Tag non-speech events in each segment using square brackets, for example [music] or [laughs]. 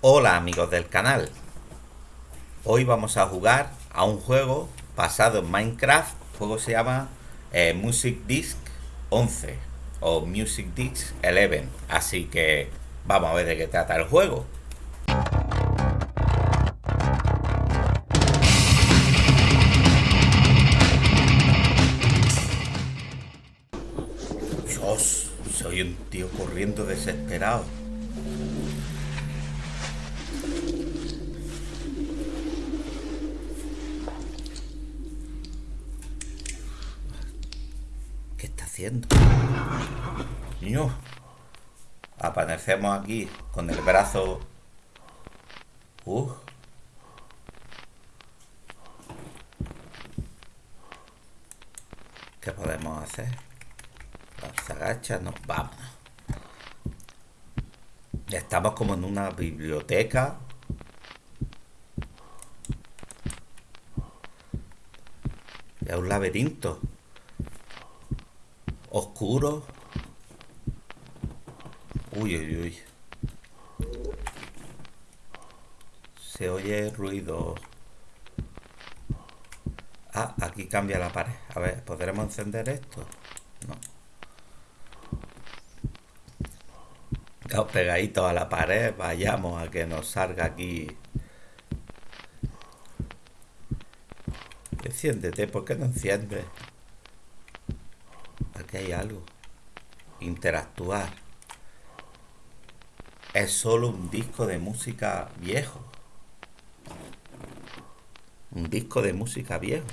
Hola amigos del canal. Hoy vamos a jugar a un juego basado en Minecraft. El juego se llama eh, Music Disc 11 o Music Disc 11 Así que vamos a ver de qué trata el juego. Dios, soy un tío corriendo desesperado haciendo? Aparecemos aquí con el brazo... ¿Qué podemos hacer? Se agacha, no, vamos. Estamos como en una biblioteca. Es un laberinto oscuro. Uy, uy, uy. Se oye ruido. Ah, aquí cambia la pared. A ver, ¿podremos encender esto? No. Pegaditos a la pared. Vayamos a que nos salga aquí. Enciéndete, ¿por qué no enciendes? Aquí hay algo. Interactuar. Es solo un disco de música viejo. Un disco de música viejo.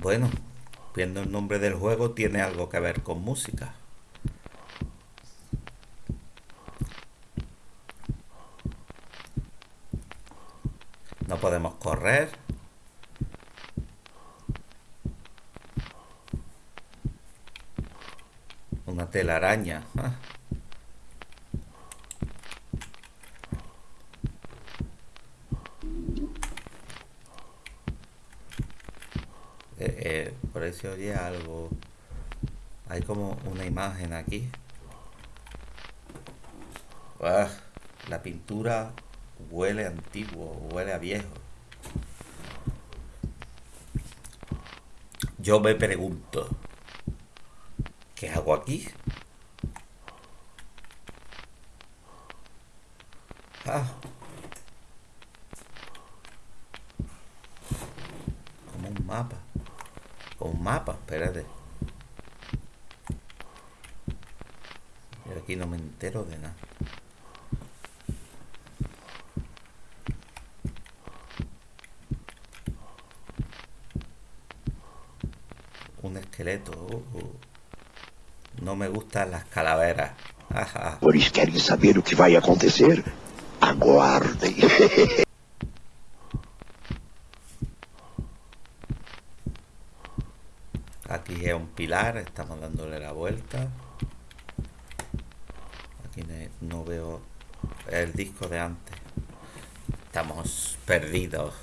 Bueno, viendo el nombre del juego tiene algo que ver con música. No podemos correr. Una telaraña. Ah. Eh, eh, por ahí se oye algo. Hay como una imagen aquí. Ah, la pintura huele antiguo, huele a viejo. Yo me pregunto, ¿qué hago aquí? Ah. Como un mapa. Como un mapa, espérate. Y aquí no me entero de nada. un esqueleto. No me gustan las calaveras. [laughs] Por eso quieren saber lo que va a acontecer? Aguarde. [laughs] Aquí es un pilar, estamos dándole la vuelta. Aquí no veo el disco de antes. Estamos perdidos.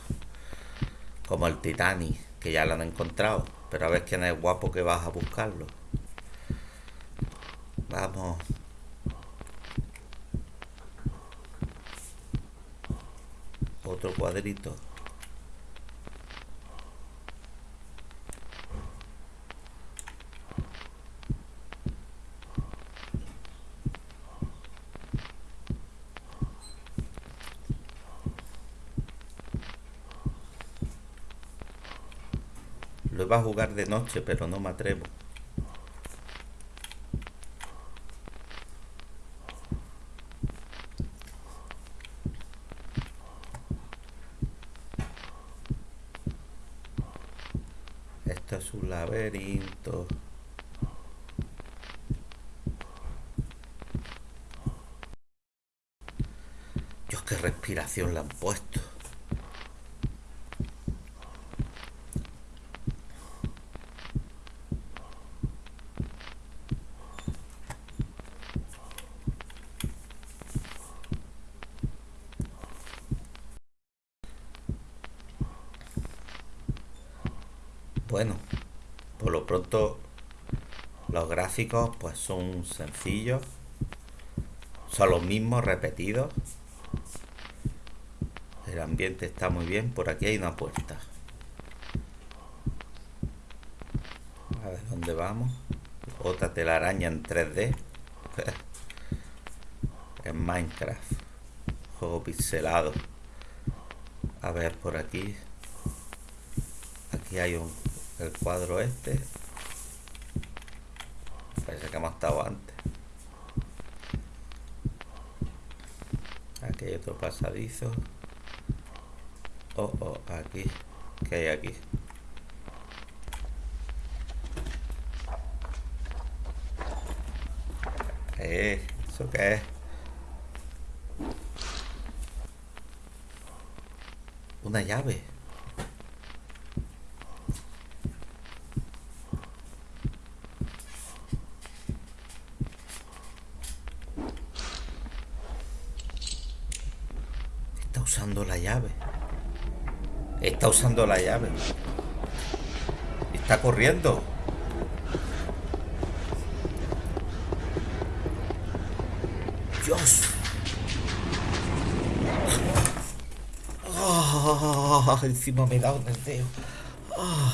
Como el Titanic, que ya lo han encontrado. Pero a ver quién es guapo que vas a buscarlo. Vamos. Otro cuadrito. Lo iba a jugar de noche, pero no me atrevo. Esto es un laberinto. Dios, qué respiración le han puesto. Bueno, por lo pronto Los gráficos pues son sencillos. Son los mismos repetidos. El ambiente está muy bien. Por aquí hay una puerta. A ver dónde vamos. Otra telaraña en 3D. [laughs] en Minecraft. Juego pixelado. A ver por aquí. Aquí hay un el cuadro este. Parece que hemos estado antes. Aquí hay otro pasadizo. Oh, oh, aquí. ¿Qué hay aquí? Eh, ¿eso qué es? Una llave. Está usando la llave. Está usando la llave. Está corriendo. Dios. Ah, encima me da un deseo. Ah,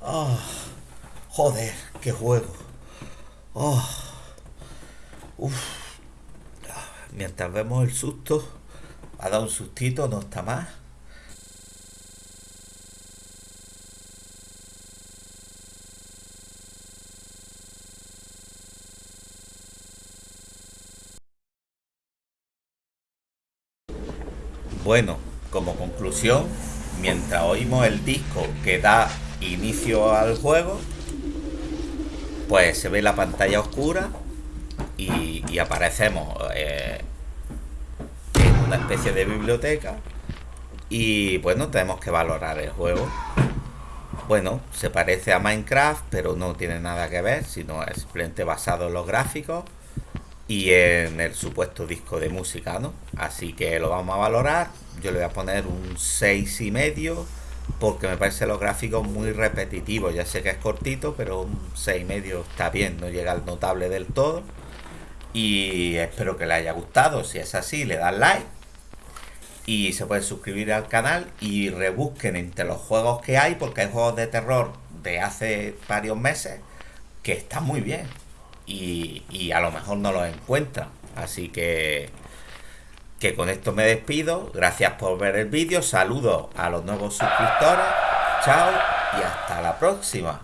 ah, joder, qué juego. Uf. Mientras vemos el susto, ha dado un sustito, no está más. Bueno, como conclusión, mientras oímos el disco que da inicio al juego, pues se ve la pantalla oscura y, aparecemos eh, especie de biblioteca y bueno, tenemos que valorar el juego. Bueno, se parece a Minecraft, pero no tiene nada que ver, sino es simplemente basado en los gráficos y en el supuesto disco de música, ¿no? Así que lo vamos a valorar. Yo le voy a poner un 6 y medio porque me parece los gráficos muy repetitivos. Ya sé que es cortito, pero un 6 y medio está bien, no llega al notable del todo. Y espero que le haya gustado. Si es así, le dan like. Y se pueden suscribir al canal y rebusquen entre los juegos que hay, porque hay juegos de terror de hace varios meses que están muy bien y, a lo mejor no los encuentra Así que, que con esto me despido. Gracias por ver el vídeo. Saludos a los nuevos suscriptores. Chao y hasta la próxima.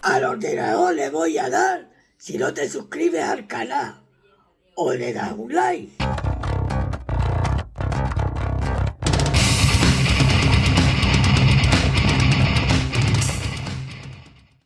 Al ordenador le voy a dar si no te suscribes al canal o le das un like.